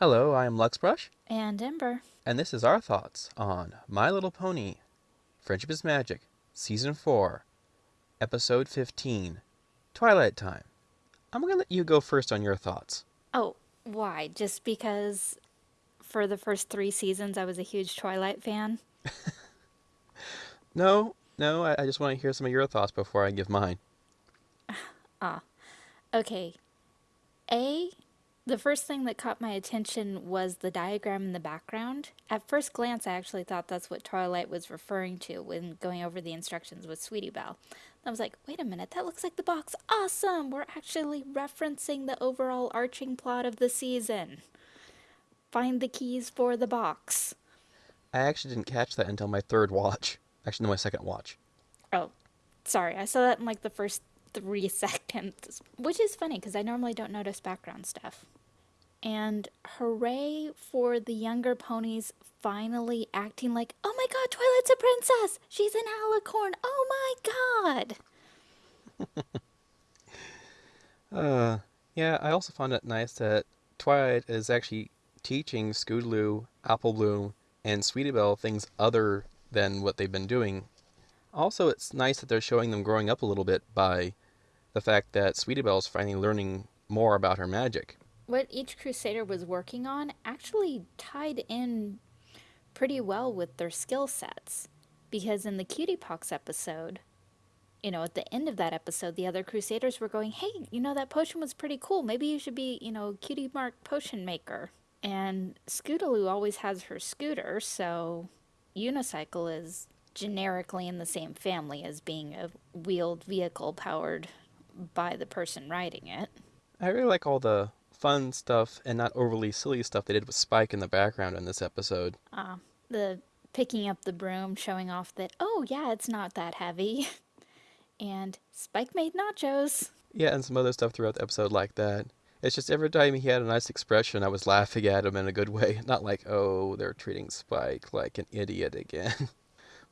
Hello, I am Luxbrush, And Ember. and this is our thoughts on My Little Pony Friendship is Magic, Season 4, Episode 15 Twilight Time. I'm going to let you go first on your thoughts. Oh, why? Just because for the first three seasons I was a huge Twilight fan? No, no, I, I just want to hear some of your thoughts before I give mine. Ah. Okay. A, the first thing that caught my attention was the diagram in the background. At first glance, I actually thought that's what Twilight was referring to when going over the instructions with Sweetie Belle. I was like, wait a minute, that looks like the box. Awesome! We're actually referencing the overall arching plot of the season. Find the keys for the box. I actually didn't catch that until my third watch. Actually, no, my second watch. Oh, sorry. I saw that in like the first three seconds, which is funny because I normally don't notice background stuff. And hooray for the younger ponies finally acting like, oh my god, Twilight's a princess! She's an alicorn! Oh my god! Uh, yeah, I also found it nice that Twilight is actually teaching Scootaloo, Applebloom, and Sweetie things other than what they've been doing. Also, it's nice that they're showing them growing up a little bit by the fact that Sweetie Belle's finally learning more about her magic. What each crusader was working on actually tied in pretty well with their skill sets. Because in the Cutie Pox episode, you know, at the end of that episode, the other Crusaders were going, hey, you know, that potion was pretty cool. Maybe you should be, you know, Cutie Mark potion maker. And Scootaloo always has her scooter, so Unicycle is generically in the same family as being a wheeled vehicle powered by the person writing it. I really like all the fun stuff and not overly silly stuff they did with Spike in the background in this episode. Uh, the picking up the broom, showing off that, oh, yeah, it's not that heavy. and Spike made nachos. Yeah, and some other stuff throughout the episode like that. It's just every time he had a nice expression, I was laughing at him in a good way. Not like, oh, they're treating Spike like an idiot again.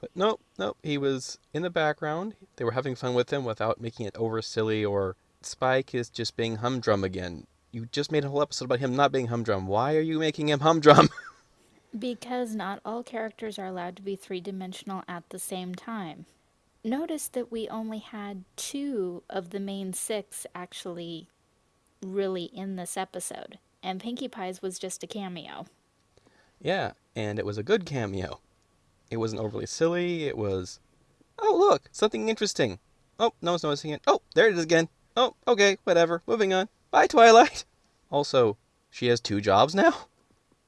but nope, nope. He was in the background. They were having fun with him without making it over silly or Spike is just being humdrum again. You just made a whole episode about him not being humdrum. Why are you making him humdrum? Because not all characters are allowed to be three dimensional at the same time. Notice that we only had two of the main six actually really in this episode, and Pinkie Pie's was just a cameo. yeah, and it was a good cameo. It wasn't overly silly. It was, oh, look, something interesting. Oh, no one's noticing it. Oh, there it is again. Oh, okay, whatever. Moving on. Bye, Twilight. Also, she has two jobs now.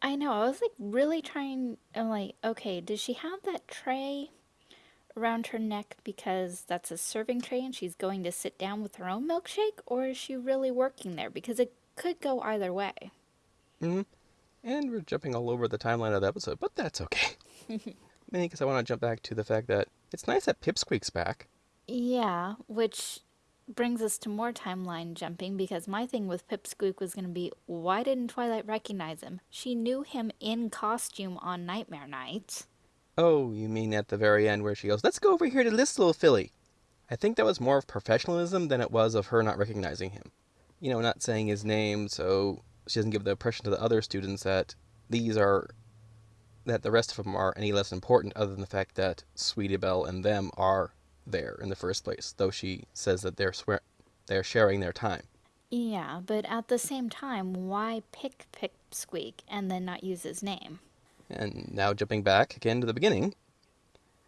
I know, I was like really trying, I'm like, okay, does she have that tray around her neck because that's a serving tray and she's going to sit down with her own milkshake, or is she really working there? Because it could go either way. hmm And we're jumping all over the timeline of the episode, but that's okay. Mainly because I want to jump back to the fact that it's nice that Pipsqueak's back. Yeah, which brings us to more timeline jumping because my thing with Pipsqueak was going to be why didn't Twilight recognize him? She knew him in costume on Nightmare Night. Oh, you mean at the very end where she goes, let's go over here to this little filly. I think that was more of professionalism than it was of her not recognizing him. You know, not saying his name so she doesn't give the impression to the other students that these are, that the rest of them are any less important other than the fact that Sweetie Belle and them are there in the first place, though she says that they're swear- they're sharing their time. Yeah, but at the same time, why pick Pick Squeak and then not use his name? And now jumping back again to the beginning,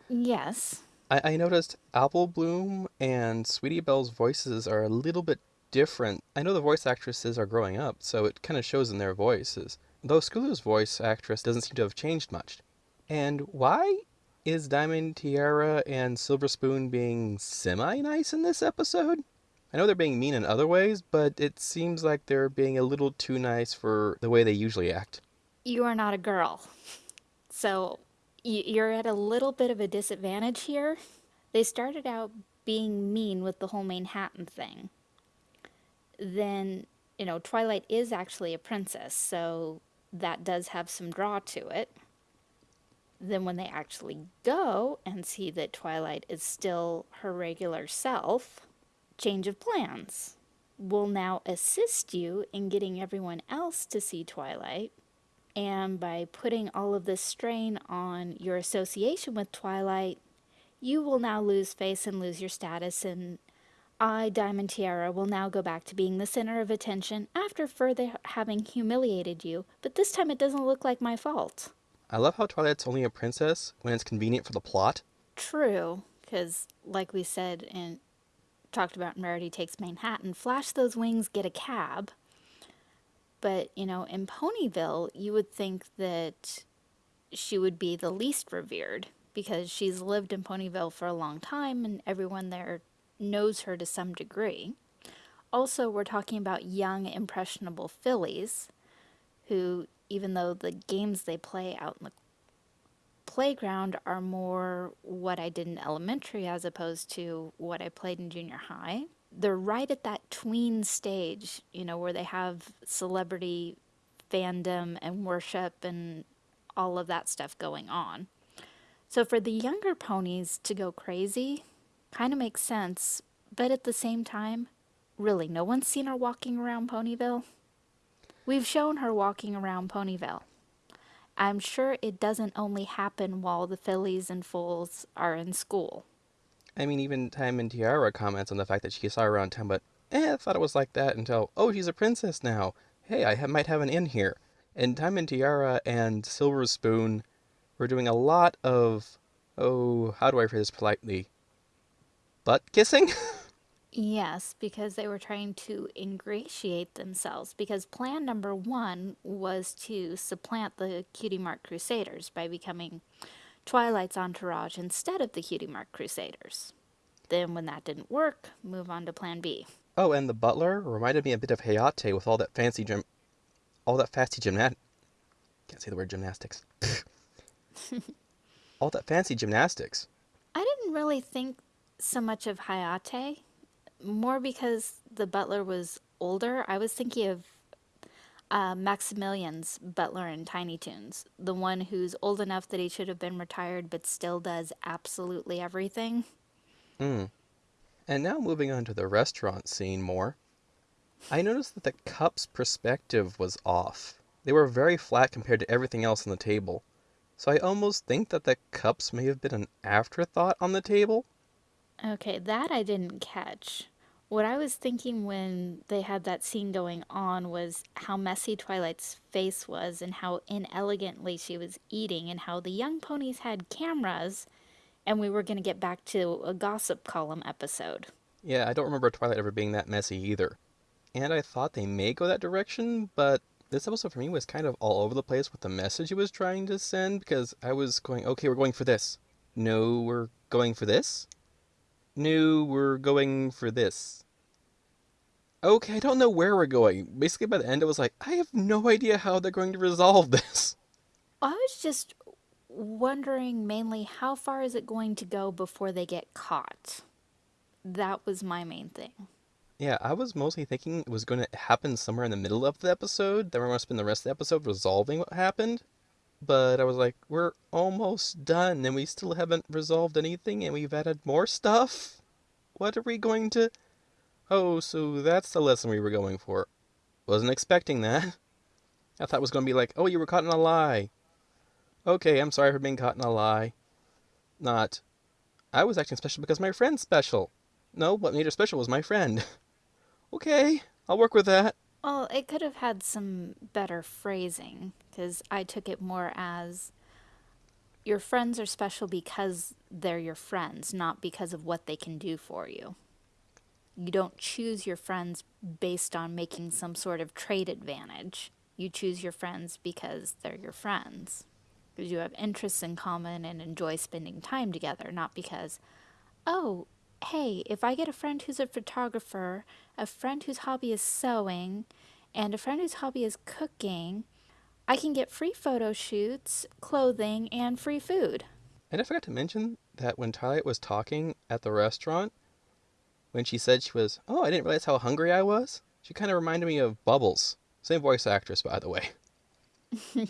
Yes. I, I noticed Apple Bloom and Sweetie Belle's voices are a little bit different. I know the voice actresses are growing up, so it kind of shows in their voices. Though Scootaloo's voice actress doesn't seem to have changed much. And why is Diamond Tiara and Silver Spoon being semi nice in this episode? I know they're being mean in other ways, but it seems like they're being a little too nice for the way they usually act. You are not a girl. So you're at a little bit of a disadvantage here. They started out being mean with the whole Manhattan thing. Then, you know, Twilight is actually a princess, so that does have some draw to it. Then, when they actually go and see that Twilight is still her regular self, change of plans. will now assist you in getting everyone else to see Twilight. And by putting all of this strain on your association with Twilight, you will now lose face and lose your status, and I, Diamond Tiara, will now go back to being the center of attention after further having humiliated you, but this time it doesn't look like my fault. I love how Twilight's only a princess when it's convenient for the plot. True, because like we said and talked about in Rarity Takes Manhattan, flash those wings, get a cab. But, you know, in Ponyville, you would think that she would be the least revered because she's lived in Ponyville for a long time and everyone there knows her to some degree. Also, we're talking about young, impressionable fillies who, even though the games they play out in the playground are more what I did in elementary as opposed to what I played in junior high. They're right at that tween stage, you know, where they have celebrity fandom and worship and all of that stuff going on. So for the younger ponies to go crazy kind of makes sense, but at the same time, really, no one's seen her walking around Ponyville? We've shown her walking around Ponyville. I'm sure it doesn't only happen while the fillies and foals are in school. I mean, even Diamond Tiara comments on the fact that she saw her around town, but eh, I thought it was like that until, oh, she's a princess now. Hey, I ha- might have an inn here. And Diamond Tiara and Silver Spoon were doing a lot of, oh, how do I phrase this politely? Butt kissing? Yes, because they were trying to ingratiate themselves. Because plan number one was to supplant the Cutie Mark Crusaders by becoming Twilight's entourage instead of the Cutie Mark Crusaders. Then, when that didn't work, move on to plan B. oh, and the butler reminded me a bit of Hayate with all that fancy gym, all that fancy gymnast. Can't say the word gymnastics. all that fancy gymnastics. I didn't really think so much of Hayate, more because the butler was older. I was thinking of uh, Maximilian's butler in Tiny Toons, the one who's old enough that he should have been retired but still does absolutely everything. Hmm. And now moving on to the restaurant scene more. I noticed that the cups' perspective was off. They were very flat compared to everything else on the table. So I almost think that the cups may have been an afterthought on the table. Okay, that I didn't catch. What I was thinking when they had that scene going on was how messy Twilight's face was and how inelegantly she was eating, and how the young ponies had cameras, and we were going to get back to a gossip column episode. Yeah, I don't remember Twilight ever being that messy either. And I thought they may go that direction, but this episode for me was kind of all over the place with the message it was trying to send because I was going, okay, we're going for this. No, we're going for this. No, we're going for this. Okay, I don't know where we're going. Basically, by the end, I was like, I have no idea how they're going to resolve this. I was just wondering mainly how far is it going to go before they get caught? That was my main thing. Yeah, I was mostly thinking it was going to happen somewhere in the middle of the episode. Then we're going to spend the rest of the episode resolving what happened. But I was like, we're almost done and we still haven't resolved anything and we've added more stuff? What are we going to. Oh, so that's the lesson we were going for. Wasn't expecting that. I thought it was going to be like, oh, you were caught in a lie. Okay, I'm sorry for being caught in a lie. Not, I was acting special because my friend's special. No, what made her special was my friend. okay, I'll work with that. Well, it could have had some better phrasing because I took it more as your friends are special because they're your friends, not because of what they can do for you. You don't choose your friends based on making some sort of trade advantage. You choose your friends because they're your friends. Because you have interests in common and enjoy spending time together, not because, oh, hey, if I get a friend who's a photographer, a friend whose hobby is sewing, and a friend whose hobby is cooking, I can get free photo shoots, clothing, and free food. And I forgot to mention that when Twilight was talking at the restaurant, when she said she was, oh, I didn't realize how hungry I was, she kind of reminded me of Bubbles. Same voice actress, by the way.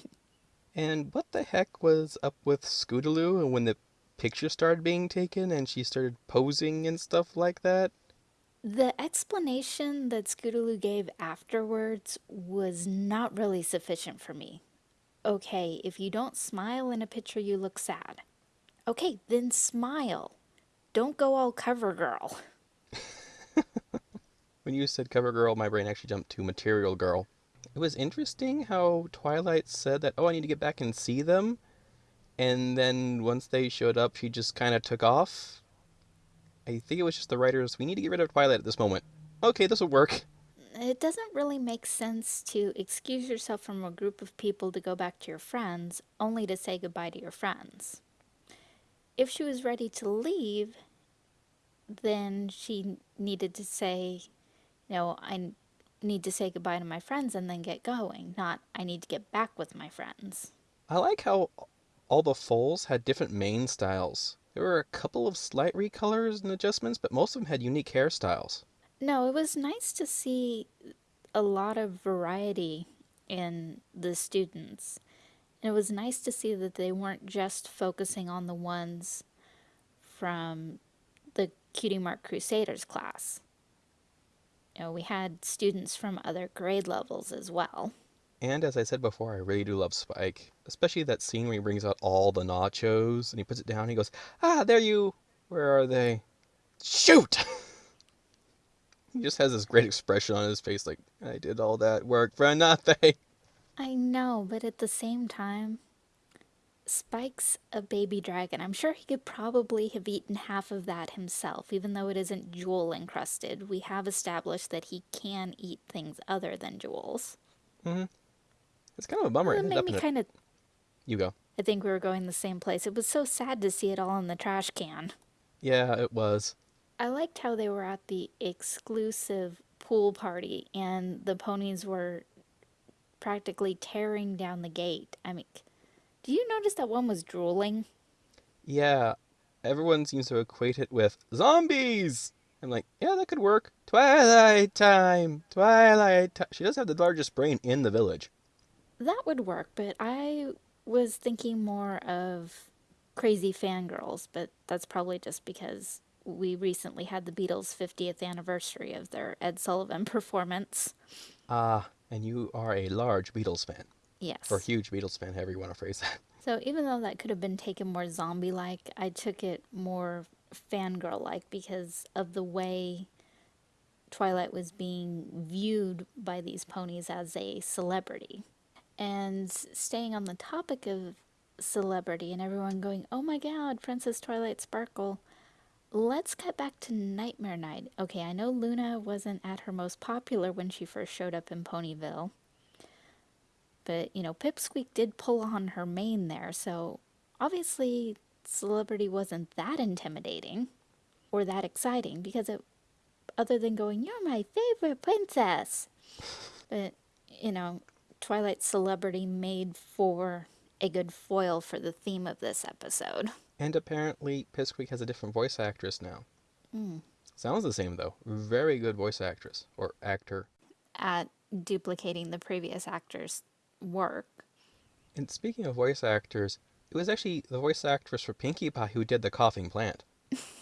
and what the heck was up with Scootaloo and when the picture started being taken and she started posing and stuff like that? The explanation that Scootaloo gave afterwards was not really sufficient for me. Okay, if you don't smile in a picture, you look sad. Okay, then smile. Don't go all cover girl. When you said cover girl, my brain actually jumped to material girl. It was interesting how Twilight said that, oh, I need to get back and see them. And then once they showed up, she just kind of took off. I think it was just the writers, we need to get rid of Twilight at this moment. Okay, this will work. It doesn't really make sense to excuse yourself from a group of people to go back to your friends, only to say goodbye to your friends. If she was ready to leave, then she needed to say, you know, I need to say goodbye to my friends and then get going, not I need to get back with my friends. I like how all the foals had different mane styles. There were a couple of slight recolors and adjustments, but most of them had unique hairstyles. No, it was nice to see a lot of variety in the students. And it was nice to see that they weren't just focusing on the ones from the Cutie Mark Crusaders class. You know, we had students from other grade levels as well. And as I said before, I really do love Spike. Especially that scene where he brings out all the nachos and he puts it down and he goes, Ah, there you. Where are they? Shoot! he just has this great expression on his face like, I did all that work for nothing. I know, but at the same time, Spike's a baby dragon. I'm sure he could probably have eaten half of that himself, even though it isn't jewel encrusted. We have established that he can eat things other than jewels. hmm It's kind of a bummer. Well, It it made me kind of. You go. I think we were going the same place. It was so sad to see it all in the trash can. Yeah, it was. I liked how they were at the exclusive pool party and the ponies were practically tearing down the gate. I mean, do you notice that one was drooling? Yeah, everyone seems to equate it with zombies. I'm like, yeah, that could work. Twilight time, Twilight time. She does have the largest brain in the village. That would work, but I was thinking more of crazy fangirls, but that's probably just because we recently had the Beatles' 50th anniversary of their Ed Sullivan performance. Ah, and you are a large Beatles fan, Yes. or huge Beatles fan, however you want to phrase that. So even though that could have been taken more zombie like, I took it more fangirl like because of the way Twilight was being viewed by these ponies as a celebrity. And staying on the topic of celebrity and everyone going, oh my god, Princess Twilight Sparkle, let's cut back to Nightmare Night. Okay, I know Luna wasn't at her most popular when she first showed up in Ponyville. But, you know, Pipsqueak did pull on her mane there, so obviously celebrity wasn't that intimidating or that exciting because it other than going, You're my favorite princess. But, you know, Twilight celebrity made for a good foil for the theme of this episode. And apparently, Pipsqueak has a different voice actress now. Mm. Sounds the same though. Very good voice actress or actor. At duplicating the previous actor's work. And speaking of voice actors, it was actually the voice actress for Pinkie Pie who did the coughing plant.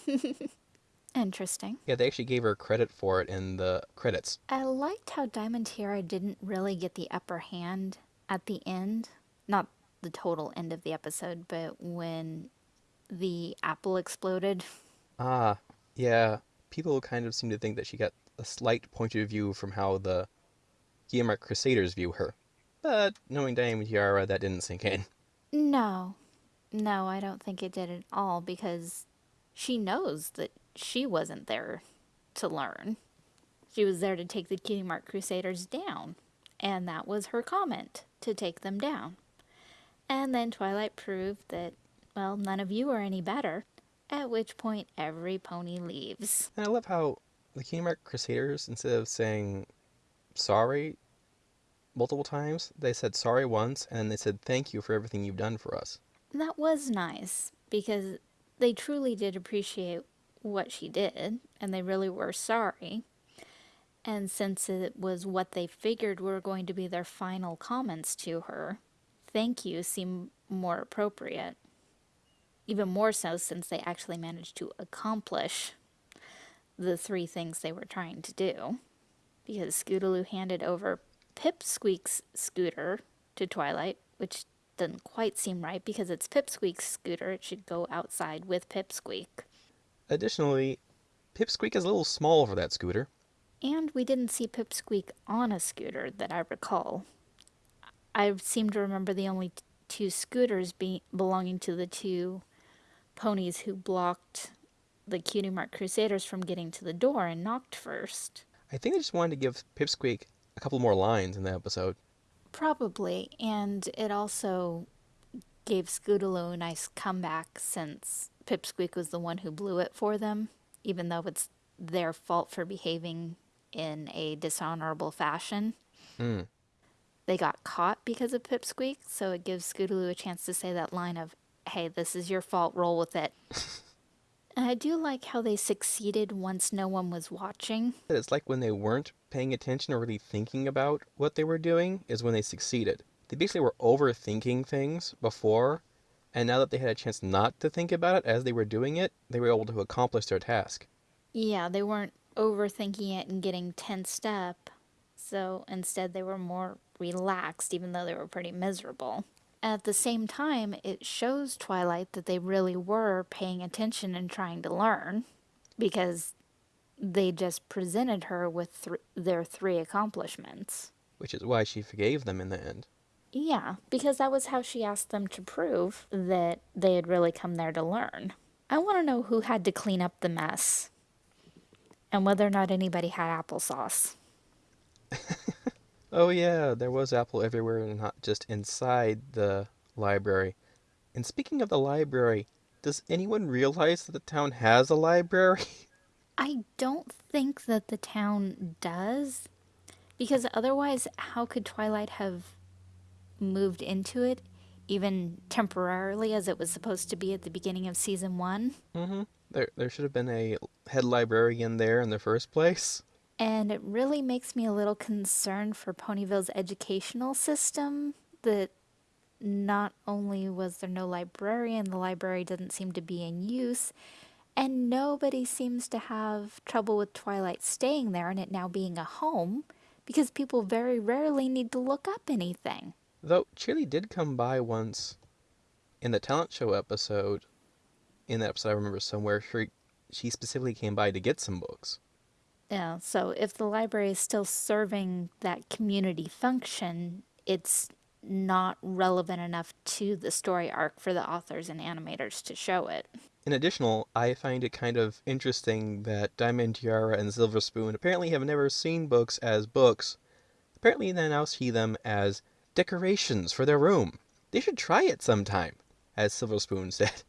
Interesting. Yeah, they actually gave her credit for it in the credits. I liked how Diamond Tiara didn't really get the upper hand at the end. Not the total end of the episode, but when the apple exploded. Ah, yeah. People kind of seem to think that she got a slight point of view from how the Cutie Mark Crusaders view her. But knowing Diamond Tiara, that didn't sink in. No. No, I don't think it did at all because she knows that she wasn't there to learn. She was there to take the Cutie Mark Crusaders down. And that was her comment to take them down. And then Twilight proved that, well, none of you are any better. At which point, every pony leaves. And I love how the Cutie Mark Crusaders, instead of saying sorry multiple times, they said sorry once and they said thank you for everything you've done for us. That was nice because they truly did appreciate what she did and they really were sorry. And since it was what they figured were going to be their final comments to her, thank you seemed more appropriate. Even more so since they actually managed to accomplish the three things they were trying to do. Because Scootaloo handed over Pipsqueak's scooter to Twilight, which doesn't quite seem right because it's Pipsqueak's scooter. It should go outside with Pipsqueak. Additionally, Pipsqueak is a little small for that scooter. And we didn't see Pipsqueak on a scooter that I recall. I seem to remember the only two scooters be- belonging to the two ponies who blocked the Cutie Mark Crusaders from getting to the door and knocked first. I think they just wanted to give Pipsqueak a couple more lines in the episode. Probably, and it also gave Scootaloo a nice comeback since Pipsqueak was the one who blew it for them, even though it's their fault for behaving in a dishonorable fashion. Hmm. They got caught because of Pipsqueak, so it gives Scootaloo a chance to say that line of, hey, this is your fault, roll with it. and I do like how they succeeded once no one was watching. It's like when they weren't paying attention or really thinking about what they were doing, is when they succeeded. They basically were overthinking things before, and now that they had a chance not to think about it as they were doing it, they were able to accomplish their task. Yeah, they weren't overthinking it and getting tensed up. So instead, they were more relaxed, even though they were pretty miserable. At the same time, it shows Twilight that they really were paying attention and trying to learn because they just presented her with th- their three accomplishments. Which is why she forgave them in the end. Yeah, because that was how she asked them to prove that they had really come there to learn. I want to know who had to clean up the mess and whether or not anybody had applesauce. Oh yeah, there was apple everywhere and not just inside the library. And speaking of the library, does anyone realize that the town has a library? I don't think that the town does, because otherwise, how could Twilight have moved into it, even temporarily, as it was supposed to be at the beginning of season one? mm-hmm. There, there should have been a head librarian there in the first place. And it really makes me a little concerned for Ponyville's educational system that not only was there no librarian, the library didn't seem to be in use, and nobody seems to have trouble with Twilight staying there and it now being a home because people very rarely need to look up anything. Though Chili did come by once in the talent show episode. In that episode, I remember somewhere she, she specifically came by to get some books. Yeah, so if the library is still serving that community function, it's not relevant enough to the story arc for the authors and animators to show it. In additional, I find it kind of interesting that Diamond Tiara and Silver Spoon apparently have never seen books as books. Apparently, they now see them as decorations for their room. They should try it sometime, as Silver Spoon said.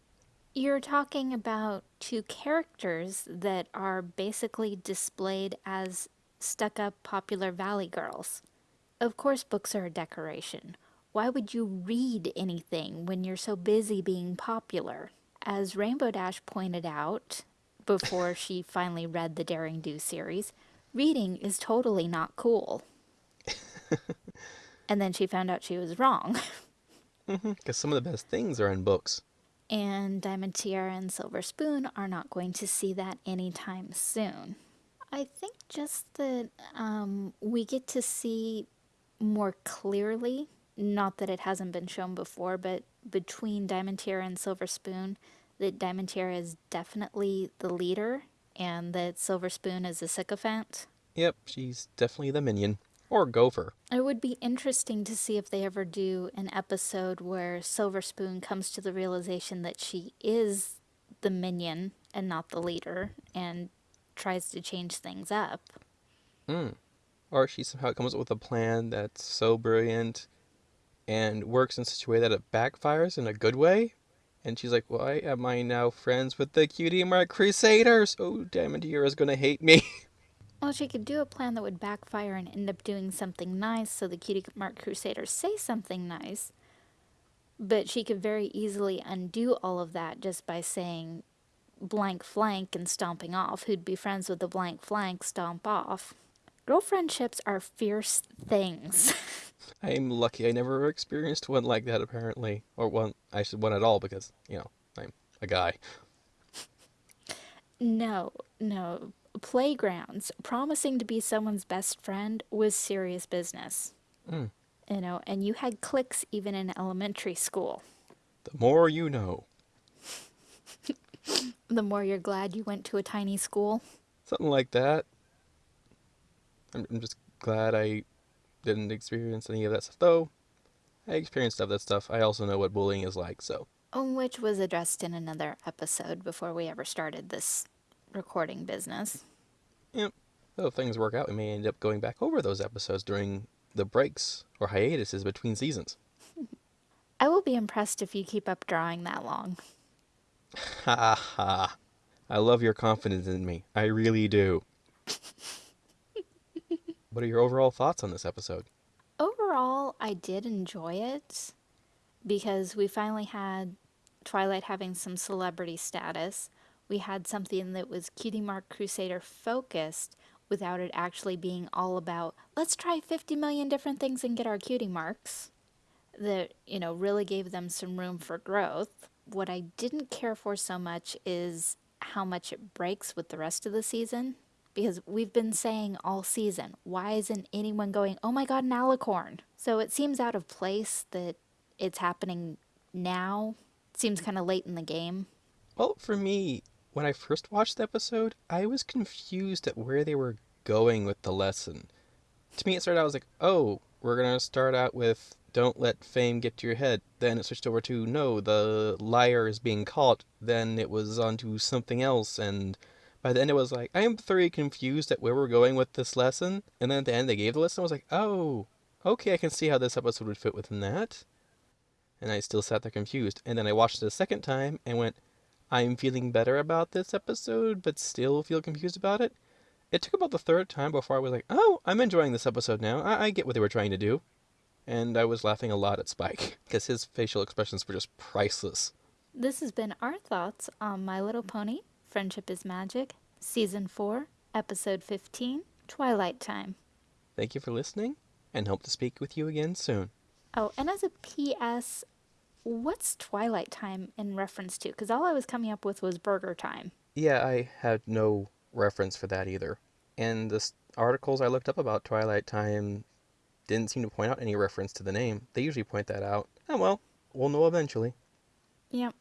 You're talking about two characters that are basically displayed as stuck up popular valley girls. Of course, books are a decoration. Why would you read anything when you're so busy being popular? As Rainbow Dash pointed out before she finally read the Daring Do series, reading is totally not cool. and then she found out she was wrong. Because some of the best things are in books. and Diamond Tiara and Silver Spoon are not going to see that anytime soon. I think just that um, we get to see more clearly, not that it hasn't been shown before, but between Diamond Tiara and Silver Spoon, that Diamond Tiara is definitely the leader and that Silver Spoon is a sycophant. Yep, she's definitely the minion. Or gopher. It would be interesting to see if they ever do an episode where Silver Spoon comes to the realization that she is the minion and not the leader and tries to change things up. Mm. Or she somehow comes up with a plan that's so brilliant and works in such a way that it backfires in a good way. And she's like, Why am I now friends with the Cutie Mark Crusaders? Oh, Diamond is gonna hate me. Well, she could do a plan that would backfire and end up doing something nice so the Cutie Mark Crusaders say something nice. But she could very easily undo all of that just by saying blank flank and stomping off. Who'd be friends with the blank flank, stomp off. Girlfriendships are fierce things. I'm lucky I never experienced one like that, apparently. Or one, I should one at all because, you know, I'm a guy. no, no. Playgrounds, promising to be someone's best friend was serious business. Mm. You know, and you had cliques even in elementary school. The more you know. The more you're glad you went to a tiny school. Something like that. I'm, I'm just glad I didn't experience any of that stuff, though. I experienced some of that stuff. I also know what bullying is like, so. um, Which was addressed in another episode before we ever started this recording business. Yep. If things work out, we may end up going back over those episodes during the breaks or hiatuses between seasons. I will be impressed if you keep up drawing that long. Ha ha. I love your confidence in me. I really do. what are your overall thoughts on this episode? Overall, I did enjoy it because we finally had Twilight having some celebrity status. We had something that was Cutie Mark Crusader focused without it actually being all about let's try 50 million different things and get our cutie marks. That, you know, really gave them some room for growth. What I didn't care for so much is how much it breaks with the rest of the season. Because we've been saying all season, why isn't anyone going, oh my god, an alicorn? So it seems out of place that it's happening now. seems kind of late in the game. Well, for me, when I first watched the episode, I was confused at where they were going with the lesson. To me, it started out, I was like, oh, we're going to start out with don't let fame get to your head. Then it switched over to no, the liar is being caught. Then it was on to something else. And by the end, it was like, I am thoroughly confused at where we're going with this lesson. And then at the end, they gave the lesson. I was like, oh, okay, I can see how this episode would fit within that. And I still sat there confused. And then I watched it a second time and went, I'm feeling better about this episode, but still feel confused about it. It took about the third time before I was like, oh, I'm enjoying this episode now. I, I get what they were trying to do. And I was laughing a lot at Spike because his facial expressions were just priceless. This has been our thoughts on My Little Pony Friendship is Magic, Season 4, Episode 15, Twilight Time. Thank you for listening and hope to speak with you again soon. Oh, and as a PS, what's Twilight Time in reference to? Because all I was coming up with was Burger Time. Yeah, I had no reference for that either. And the articles I looked up about Twilight Time didn't seem to point out any reference to the name. They usually point that out. Oh well, we'll know eventually. Yep.